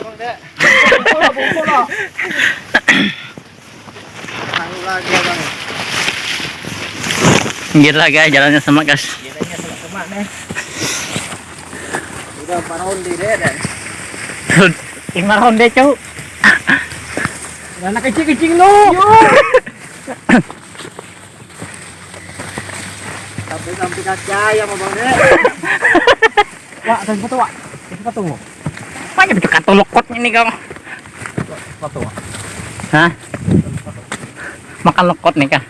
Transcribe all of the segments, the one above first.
Bang Dek. Bungkul lah, bungkul lah. Tahu lagi ya, Bang. Gila guys, jalannya semak guys. Gilanya selak kemak nih. Udah di deh dan. Lima ronde cau. Anak kecil-kecil lu. Sampai sampai kaki ayam Bang Dek. Wah, dan foto, Wak. Foto mo. Banyak itu kata lokot ini kau. Foto. Hah? Makan lokot nih kah?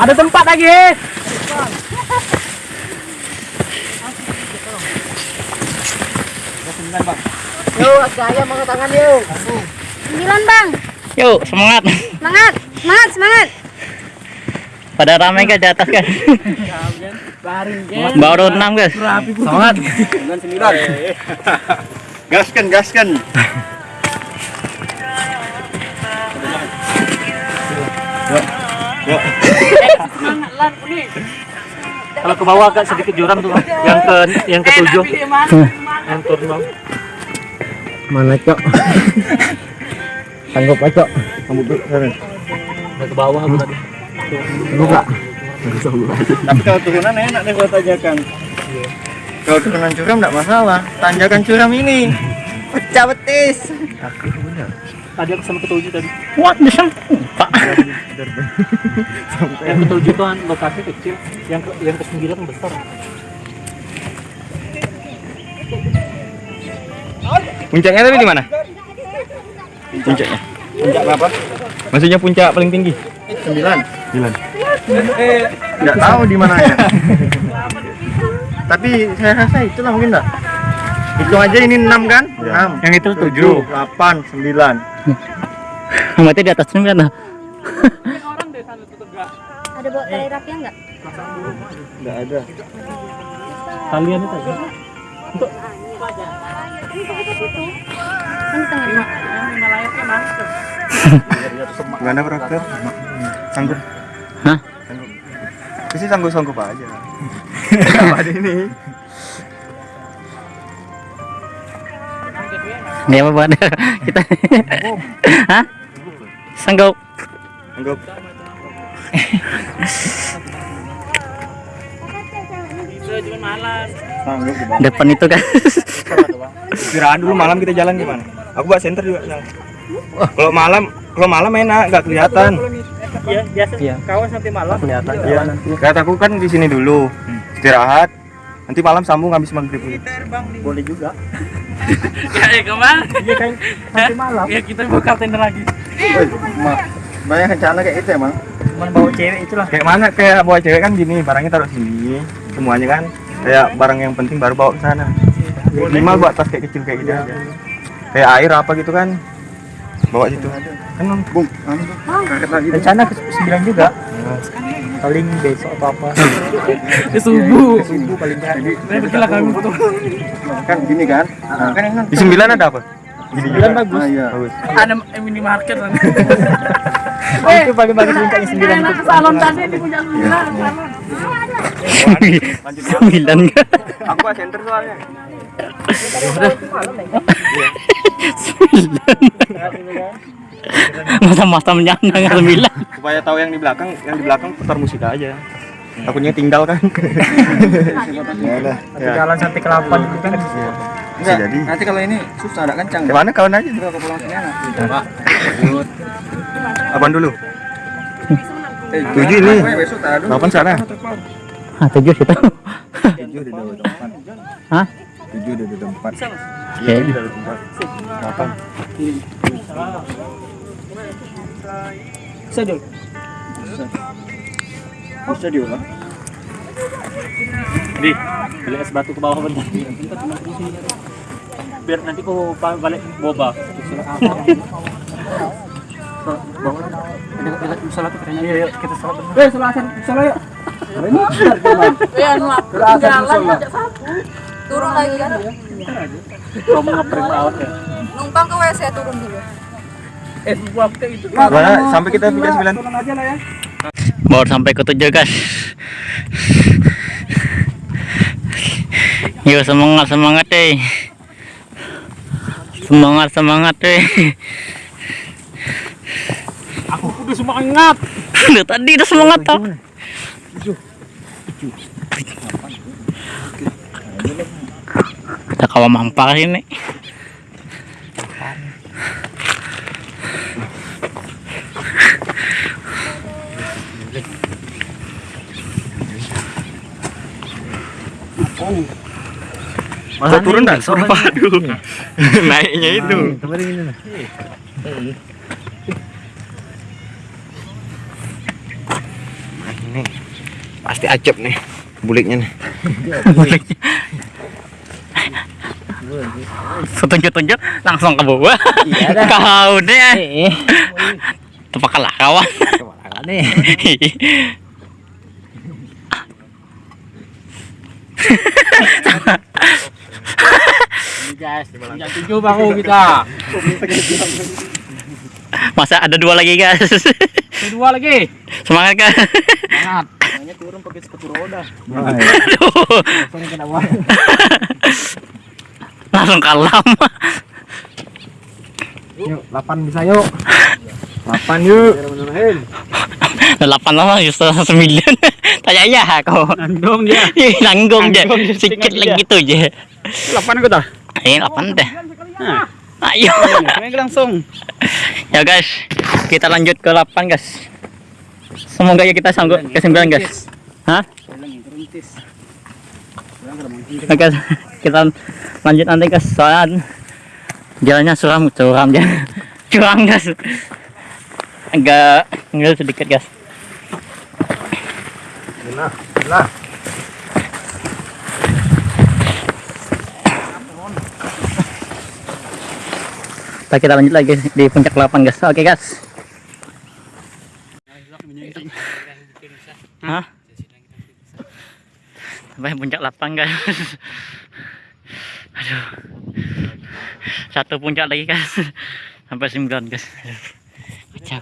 Ada tempat lagi. Yo, ayam angkat tangan yuk. Sembilan bang, Yuk, semangat. semangat, semangat, semangat. Pada ramai guys di atas guys. Baru enam guys. Semangat. Sembilan sembilan. Gaskan, gaskan. Kalau ke bawah agak sedikit jurang tuh, yang ke yang ketujuh. Yang turun bang. Mana, Cok? Sanggup aja. Kamu. Udah ke bawah aku tadi. Buka. Tapi kalau turunan enak deh buat tanjakan. Kalau turunan curam enggak masalah. Tanjakan curam ini pecah betis. Tadi aku sama ketujuh tadi. What bisa? Pak. Yang ketujuh tuh lokasi kecil, yang ke yang ke sembilan besar. Puncaknya tadi di mana? Puncaknya. Puncak apa? Maksudnya puncak paling tinggi? Sembilan. Sembilan. Nggak tahu di mana ya. Tapi saya rasa itulah mungkin enggak. Hitung aja ini enam kan? Enam. Yang itu Tujuh, delapan, sembilan. Berarti di atas sembilan dah. Ada bawa tali rapinya nggak? Enggak ada. Kalian itu aja. Kan di tengah. Gimana bro? Sanggup? Hah? Sanggup. Sih sanggup-sanggup aja. Apa ini? Dia apa buat kita? Hah? Sanggup. Sanggup. Depan itu kan. Istirahat dulu malam kita jalan gimana? Aku buat center juga. Sal. Kalau malam, kalau malam enak, nggak kelihatan. Iya, biasa kawan sampai malam. Kelihatan. Iya. Lihat aku kan di sini dulu. Istirahat. Nanti malam sambung habis maghrib. Boleh juga. Ya, ke mana? Iya kan sampai malam. Ya kita buka tenda lagi. Banyak rencana kayak itu emang. Cuman bawa cewek itulah. Kayak mana kayak bawa cewek kan gini, barangnya taruh sini, semuanya kan. Kayak barang yang penting baru bawa ke sana. Minimal buat tas kayak kecil kayak gitu aja. Kayak air apa gitu kan. Bawa situ. Kan bung, Rencana ke sembilan juga. Paling besok atau apa? Ke subuh. Subuh paling jadi. Begitulah kami foto. kan gini kan. Nah, kan di sembilan ada apa? Gini Sembilan bagus. iya. Bagus. Ada minimarket kan. Oh, itu paling bagus puncaknya sembilan. itu. salon tadi di punya sembilan. Sembilan kan? Aku center soalnya. Masa-masa menyandang sembilan. Supaya tahu yang di belakang, yang di belakang putar musik aja. Takutnya tinggal kan. ya udah. Nanti Ya. jalan sampai ke delapan itu kan. Bisa jadi. Nanti kalau ini susah ada kencang. Gimana kawan aja? Kalau pulang sini. Pak. Apaan dulu? Tujuh ini. Delapan sana. Ah, tujuh situ. Tujuh di tempat. Hah? Tujuh dalam tempat. Dalam tempat. Delapan. Bisa Jul. Bisa diulang. Di, beli es batu ke bawah bentar. Biar nanti pa- balik boba. Tuh katanya. Iya, yuk kita sholat. Eh, sholat musola yuk. Ya, jalan aja Turun lagi kan? Kamu ngeprank banget ya. Numpang ke WC turun dulu. Eh, buang itu. Mana, sampai kita pindah sembilan. Turun aja lah ya. Baru sampai ke tujuh guys. Yuk semangat semangat deh. Semangat semangat deh. Aku udah semangat. Udah tadi udah semangat tau. Kita kawa mampar ini. Masa turun dah? Suruh padu. Naiknya itu. Nah, ini pasti acep nih buliknya nih. Setunjuk-tunjuk langsung ke bawah. Iya dah. Kau deh. Eh, Tepak kalah kawan. nih? guys, yang tujuh baru kita. Masa ada dua lagi guys. Kedua lagi. Semangat kan. Semangat. Makanya turun pakai sepatu roda. Aduh. Langsung kalah. Yuk, 8 bisa yuk. 8 yuk. Delapan lama justru sembilan. Tanya ya kau. Nandong dia. Nanggung aja. Nanggung dia, Sedikit lagi gitu aja. 8 aku dah. Ini delapan deh. Nah, Ayo. main langsung. Ya guys, kita lanjut ke 8 guys. Semoga ya kita sanggup ke 9 guys. Hah? Oke, kita lanjut nanti guys. Soalnya jalannya suram, suram ya. Curang guys. Agak ngel sedikit guys. Nah, nah. Kita kita lanjut lagi di puncak 8 guys. Oke guys. Hah? Sampai puncak 8 guys. Aduh. Satu puncak lagi guys. Sampai 9 guys. Kacau.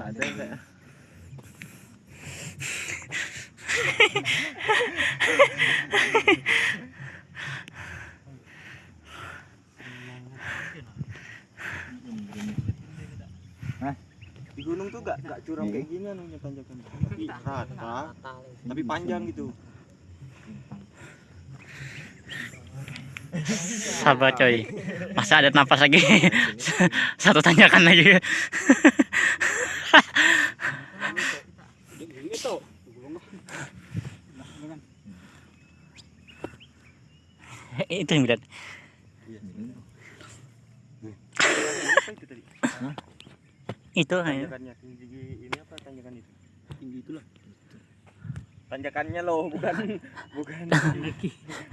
ada enggak? Di gunung tuh gak, gak curam kayak gini anunya tanjakan. Tapi rata Tapi panjang gitu. Sabar coy. Masa ada nafas lagi. Satu tanyakan lagi. itu yang bilang itu hanya Tanjakannya tinggi ini apa tanjakan itu? Tinggi itulah Tanjakannya loh bukan bukan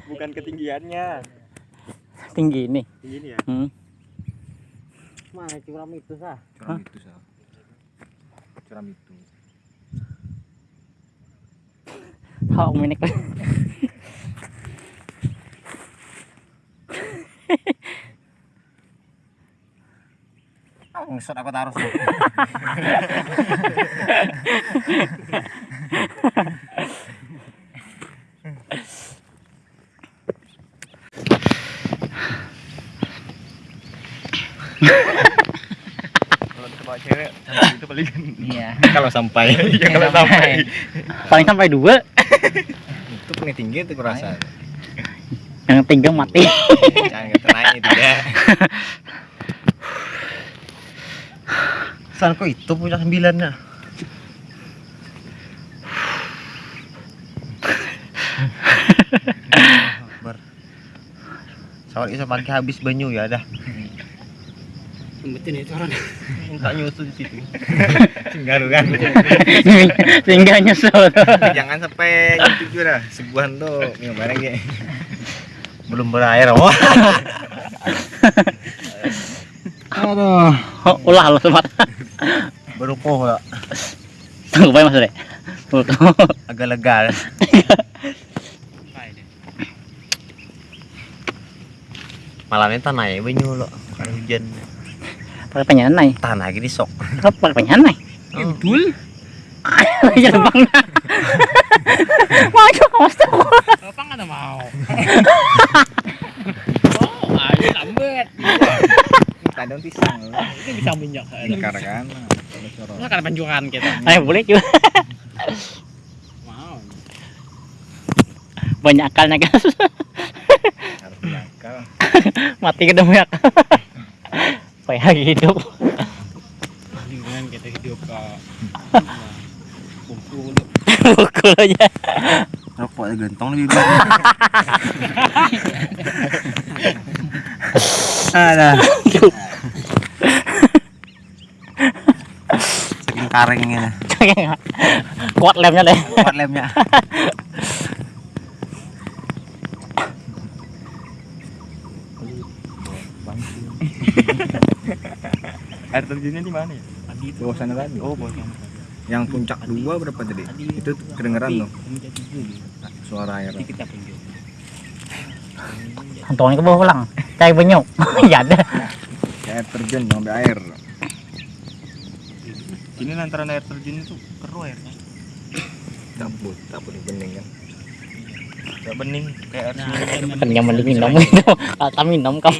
bukan ketinggiannya. Tinggi ini? Tinggi ini ya? Hmm. Mana curam itu sah? curam itu sah curam itu. Hak minik. Ngesot aku taruh. kalau cewek itu paling Iya. kalau sampai. Ya kalau sampai. paling sampai dua. Itu paling tinggi itu kurasa yang tiga mati. Jangan naik itu ya San kok itu punya sembilan Akbar. Sawal bisa pakai habis banyu ya dah. Sembetin itu orang. Minta nyusu di situ. Singgaru kan. tinggal nyesel Jangan sampai itu juga dah. Sebuahan tuh minum bareng ya. Belum berair. Oh. Aduh. oh, ulah lo semat Baru poh ya. tunggu mas deh Agak lega. malamnya tanah ya banyu lo karena hujan pakai penyanan nai tanah lagi di sok apa pakai penyanan nai betul ya bang maju kawas tuh Apa nggak mau? Oh, ayo lambat. kadang pisang Ini bisa minyak. kan Nggak ada panjuran kita. ayo boleh juga Mau. banyak akalnya guys harus nakal mati ketemu ya kayak hidup. Dengan kita hidup ke Bungkul. pukul aja. Rokoknya gentong lebih banyak ada. Saking karingnya kuat lemnya deh. Kuat lemnya air terjunnya di mana ya? Tadi itu. bawah sana tadi. Oh, bawah sana. yang puncak dua berapa tadi? Itu kedengeran loh. Suara air. Antoni ke bawah pulang. Cari banyak ya ada. Air terjun sampai air. Ini antara air terjun itu keruh airnya. Cabut cabut bening kan? Gak bening kayak air Nah, sungai. kan yang mending minum itu kata minum kamu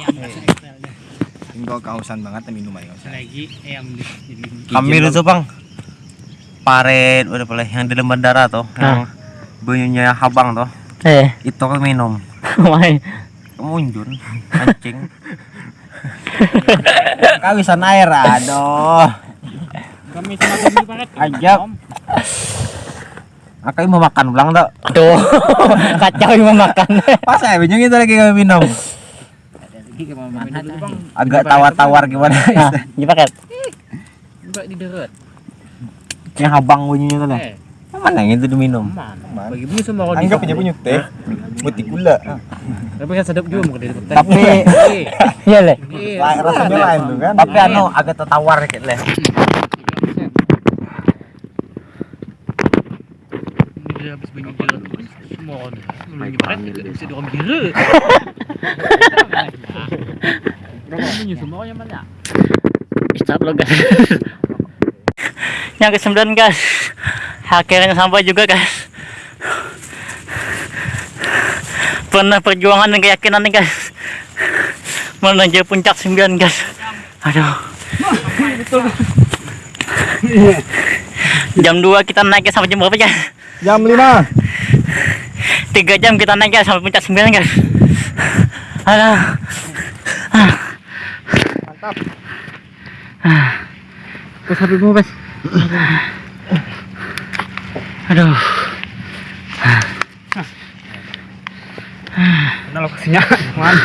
Ini kau kehausan banget minum aja kehausan. lagi yang jadi kami itu bang. Paret udah boleh yang di bandara tuh yang banyunya habang tuh eh. Itu kan minum. Main mundur anjing. Kawisan air aduh kami sama kami paket. Ajab. aku mau makan ulang tuh tuh. Kacau mau makan. Pas saya bingung itu lagi kami minum Lagi ke mama dulu bang. Agak tawar-tawar gimana? Nah di paket di deret. yang habang bunyinya tuh lah Eh, mana yang itu diminum? Mana? Bagi bunyi semua kalau Anggap aja punya teh, putih gula. Tapi kan sedap juga mau di tapi iya. Le. Lain rasanya lain tuh kan. tapi anu agak tertawar dikit Ini habis banyak jeruk bisa dorong mana? start lo guys. Yang ke sembilan guys. Akhirnya sampai juga guys. Pernah perjuangan dan keyakinan nih guys. Menuju puncak sembilan guys. Aduh. Jam 2 kita naik sampai jam berapa guys? Jam 5. Tiga jam kita naik guys sampai puncak sembilan guys aduh Mantap. Bos habis mau bos. Aduh. Mana lokasinya? Man.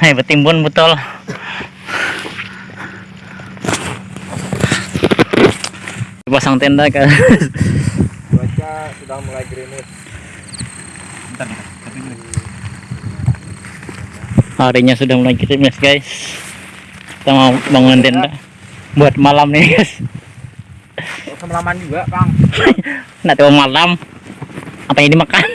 Hai betimbun betul. Pasang tenda kan. Cuaca sudah mulai gerimis. Harinya sudah mulai krimis guys. Kita mau bangun tenda buat malam nih guys. Semalaman juga bang. Nak tahu malam apa yang dimakan?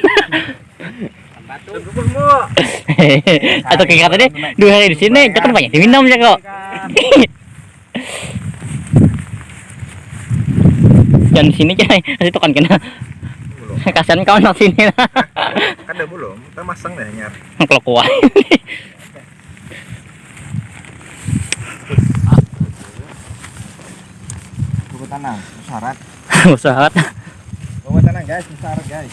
Atau kayak kata dia dua hari di sini, jangan banyak diminum ya kok. Jangan di sini coy, itu kan kena. Kasihan kau nak sini lah. Kan udah belum, kita masang deh nyar. Kalau kuat. Buku tanah, syarat. Usaha. Buku tanah guys, syarat guys.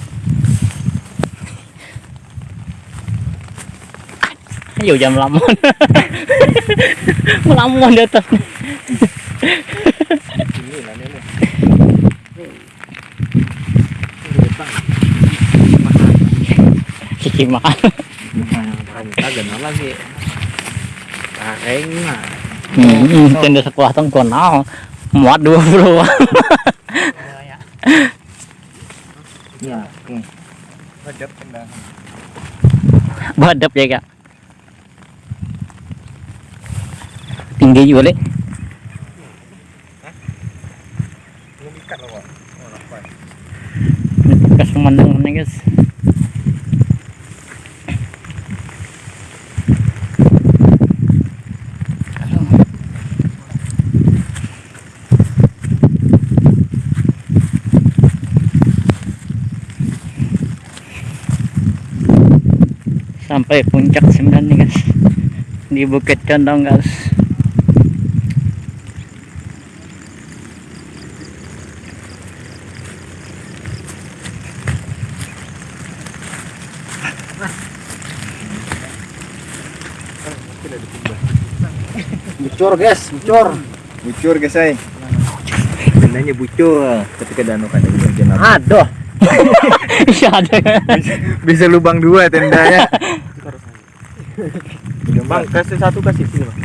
Ayo jam melamun. melamun di atas. Ini lah ini. Cici makan. Kagak lagi. Kareng mah. Hmm, tenda sekolah tong konal. Muat dua puluh. Ya. Budget tenda. Badap ya kak. Tinggi juga le. Oh, lapar. guys. Sampai puncak sembilan nih guys. Di Bukit Condong guys. Bucur guys, bucur. Bucur guys ay. Tendanya bucur ketika danau kan. Aduh. Iya ada. Bisa lubang dua tendanya. Bang, kasih satu kasih sini bang.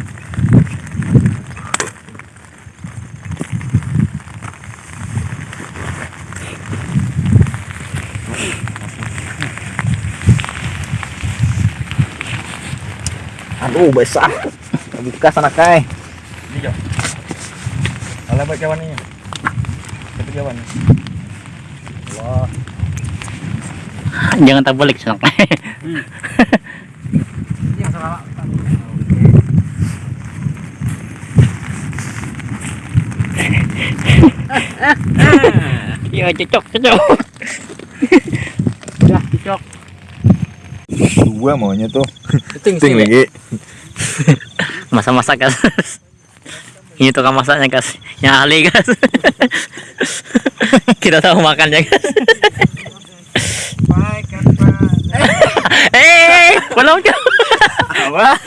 Aduh, besar. Buka sana kai. Ini jo. Alah buat kawan ni. Satu kawan. Wah. Jangan tak balik sana. Ya cocok cocok. Udah, cocok. Dua maunya tuh. Ting Ting lagi. Masak-masak guys. Ini tukang masaknya guys. Yang ahli guys. Kita tahu makannya guys. Eh, belum jauh. Apa?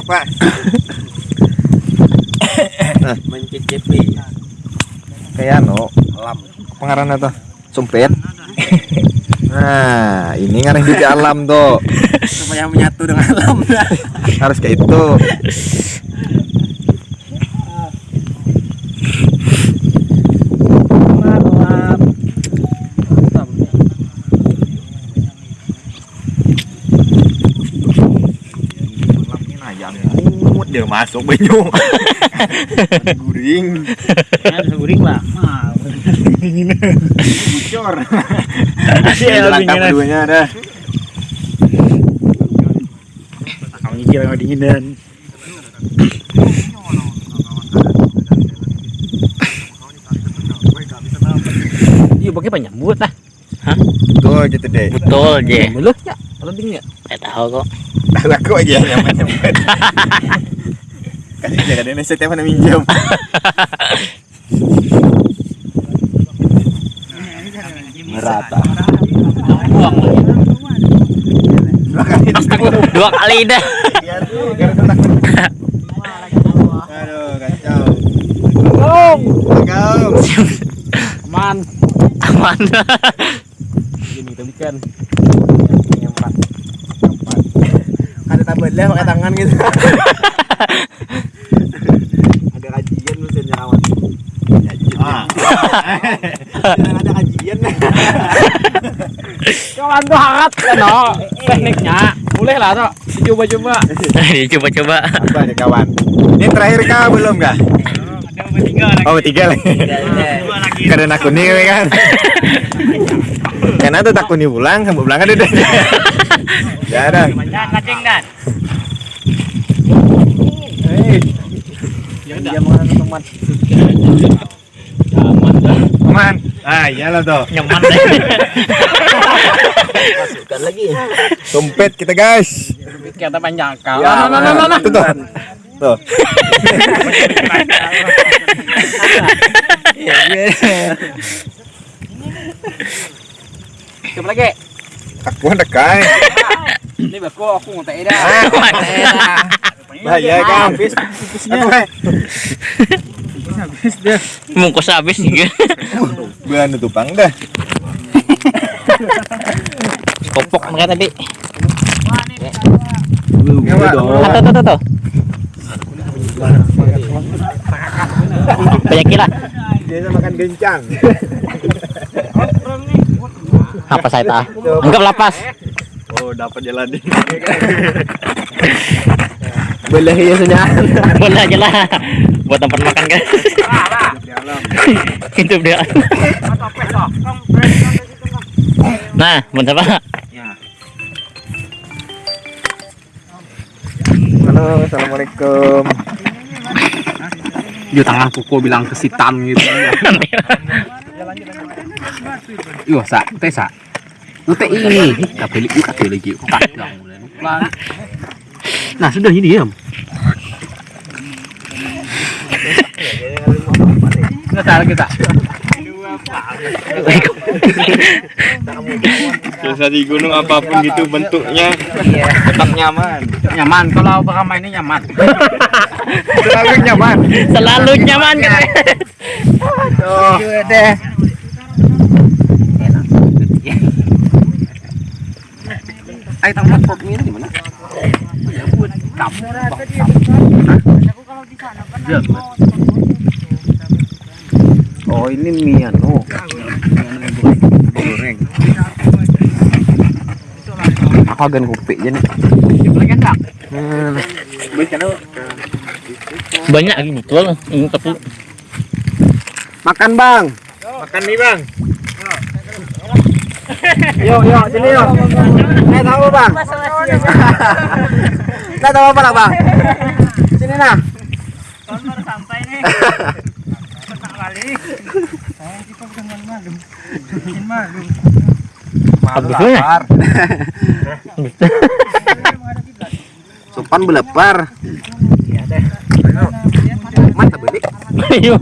Apa? Mencicipi. Kayak no, alam. Pengarana tuh. Sumpit. Nah, ini ngarang di alam tuh. Supaya menyatu dengan alam. Harus kayak itu. Dia masuk banyu guring Ada guring lah. bocor langkah dinginan. keduanya ada Kamu nyicil sama dinginan. Iya, pakai penyambut lah. tuh gitu deh Betul, Je. Belum ya? Kalau dingin ya? Tahu kok. dah laku aja yang nyempet mana minjem merata Buang. dua kali Dua kali dah. aduh kacau kacau aman. Aman. Ini kita bikin. Yang empat. ada tabel lah pakai tangan gitu ada kajian mesinnya kawan ah. Ada kajian Kawan tuh hangat kan, no. Tekniknya. Boleh lah, no. Coba-coba. Coba-coba. apa nih kawan ini terakhir kah belum kah oh tiga lagi karena aku nih kan karena tuh takut nih pulang kamu pulang ada deh ya ada Kacing dan. Dia mau teman. Aman ah iyalah tuh Nyaman deh. dompet kita guys Kita panjang kau. Ya, no, no, no, no. Tuh, tuh. Tuh. Coba lagi. Aku hendak kai. Ini bako aku mau teh dah. Bahaya kan. Habis Aku hai. Mungkus habis juga. Bulan tupang dah. Kopok mereka tadi. Nyawa. Tuh, tuh, tuh, tuh. Banyak kira. Dia makan gencang. Apa saya tahu? Anggap lapas. Oh, dapat jalan. Boleh ya senyap. Boleh aja lah. Buat tempat makan guys. Itu dia. Nah, bentar Pak. Halo, assalamualaikum. Yo tangan pukul bilang kesitan gitu. Yo sa, teh sa. Ute ini, tapi liu kata lagi. Nah sudah ini diam. Nggak salah kita. Biasa di gunung apa pun gitu bentuknya tetap nyaman. Nyaman kalau bakal mainnya nyaman. Selalu nyaman. Selalu nyaman kan. Tuh. deh. Ayo tambah popnya ini gimana? Oh ini mie anu. Goreng. Aku agan kopi aja nih. Hmm. Banyak gini tuh. Ini tapi Makan bang. Makan nih, Bang. Yo yo sini yo. Eh tahu bang. Nggak tahu apa lah bang. Sini nah. Ya. Sopan belepar. Mantap balik. Ayo.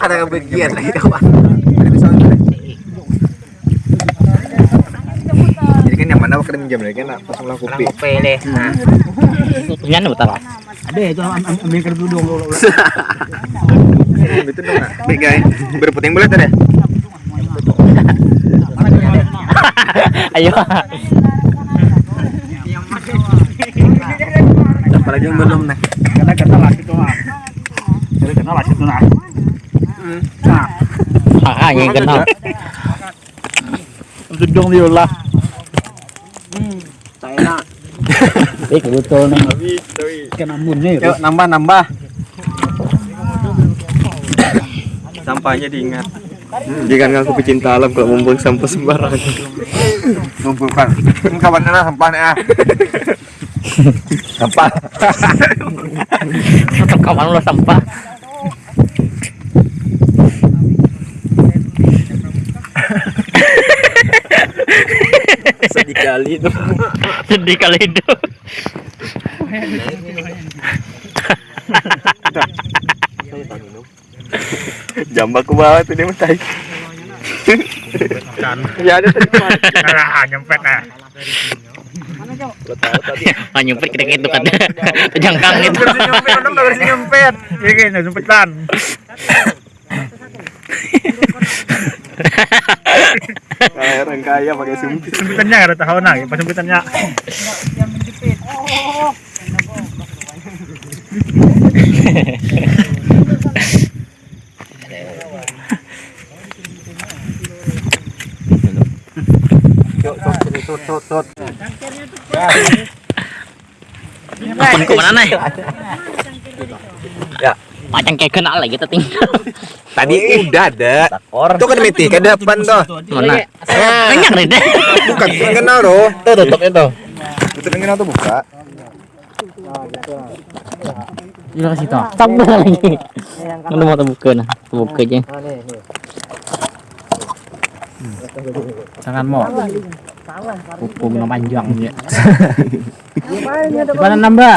Ada kebagian lagi kawan. Jadi kan yang mana waktu minjam lagi kan pas mulai kopi. Punya bentar Pak. Ada itu ambil kerdu dong. Itu dong. Baik, guys. Berputing bulat ada. Ayo. Apalagi yang belum nih. Karena kena lah itu mah. Jadi kena lah itu nah. Nah, Ah, yang kenal. dudung dia lah. Eh, betul nih. Kena munnya Yuk nambah nambah. Sampahnya diingat. Jangan ngaku pecinta alam kalau membuang sampah sembarangan. Ngumpulkan. Ini kawannya lah sampahnya ah. Sampah. Tetap kawan lo sampah. Sedih kali itu. Sedih kali itu. Jambak tuh dia mentai. Ya ada tadi nyempet nah. Ah, nyempet kita gitu kan. Jangkang itu. Nyempet, nyempet. Iya nyempetan. Kayak orang kaya pakai sumpit. Sempitannya ada tahu nah, pas sempitannya. Tut tut tut. Akun ke mana nih? Ya. Macam kayak kenal lagi kita tinggal. Tadi udah ada. Tuh kan miti ke depan tuh. Mana? Eh, Banyak nih deh. bukan kenal loh. Tuh tutupnya tuh. Tutupnya kenal tuh buka. Iya kasih tau. Sabar lagi. Mana mau terbuka nah? Terbuka aja. Jangan mau. Minum panjang ya. Di mana nambah?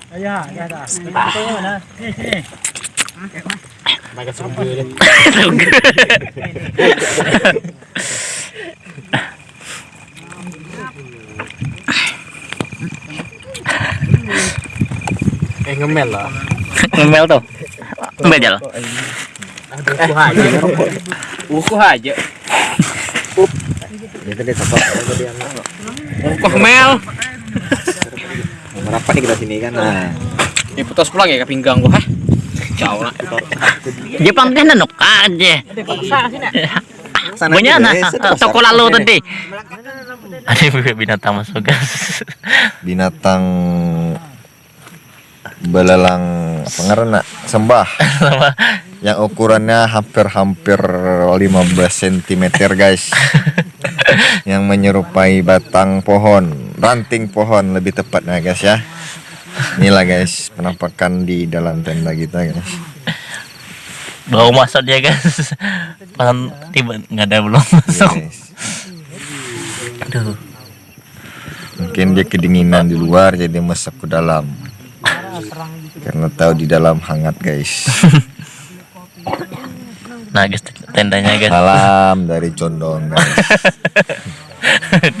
Ya, ya ada. Betulnya mana? Sini, sini. Eh ngemel lah. Ngomel tuh. Jalan. Uku aja. Uku aja. Dia Uku mel. Merapat nih kita sini kan. Nah, Ini putus pulang ya ke pinggang gua. hah? Jauh lah. Dia pamkan na nuk aja. sana Punya aja, na guys. Itu toko lalu tadi. Ada juga binatang masuk guys. binatang belalang pengerna sembah yang ukurannya hampir-hampir 15 cm guys yang menyerupai batang pohon ranting pohon lebih tepatnya guys ya inilah guys penampakan di dalam tenda kita guys Bawa masuk dia guys. Pas tiba nggak ada belum Iya, masuk. guys. Aduh. mungkin dia kedinginan di luar jadi masuk ke dalam karena tahu di dalam hangat guys Nah guys tendanya guys. Salam dari Condong guys.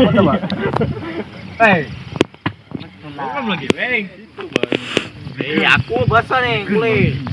Bang. Kamu lagi bang. Eh, aku basah nih kulit.